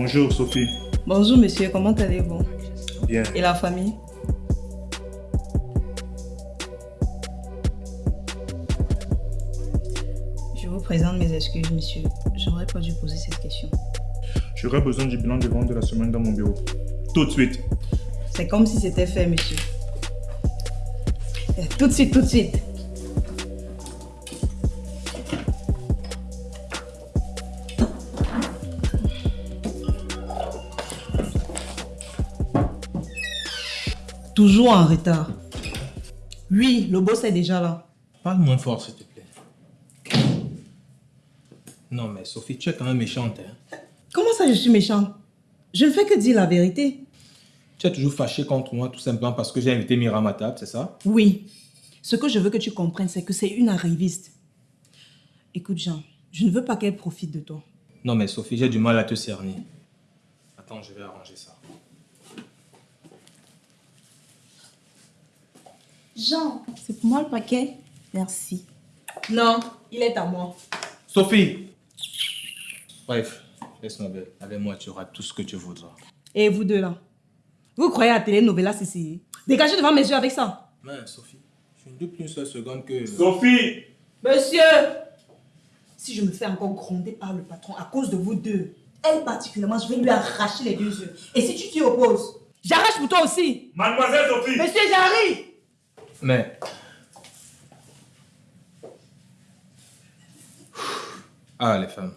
Bonjour Sophie. Bonjour monsieur, comment allez-vous? Bien. Et la famille? Je vous présente mes excuses monsieur. J'aurais pas dû poser cette question. J'aurais besoin du bilan de vente de la semaine dans mon bureau. Tout de suite. C'est comme si c'était fait monsieur. Eh, Tout de suite, tout de suite. Toujours en retard. Oui, le boss est déjà là. Parle moins fort, s'il te plaît. Non, mais Sophie, tu es quand même méchante. Hein? Comment ça je suis méchante? Je ne fais que dire la vérité. Tu es toujours fâché contre moi tout simplement parce que j'ai invité Myriam à table, c'est ça? Oui. Ce que je veux que tu comprennes, c'est que c'est une arriviste. Écoute Jean, je ne veux pas qu'elle profite de toi. Non, mais Sophie, j'ai du mal à te cerner. Attends, je vais arranger ça. Jean, c'est pour moi le paquet Merci. Non, il est à moi. Sophie Bref, laisse-moi belle. Avec moi, tu auras tout ce que tu voudras. Et vous deux là Vous croyez à Télénovela ici? Dégagez devant mes yeux avec ça. Mais Sophie, je ne doute plus une seule seconde que... Sophie Monsieur Si je me fais encore gronder par le patron à cause de vous deux, elle particulièrement, je vais lui arracher les deux yeux. Et si tu t'y opposes, j'arrache pour toi aussi. Mademoiselle Sophie Monsieur, j'arrive Mais... Ah, les femmes.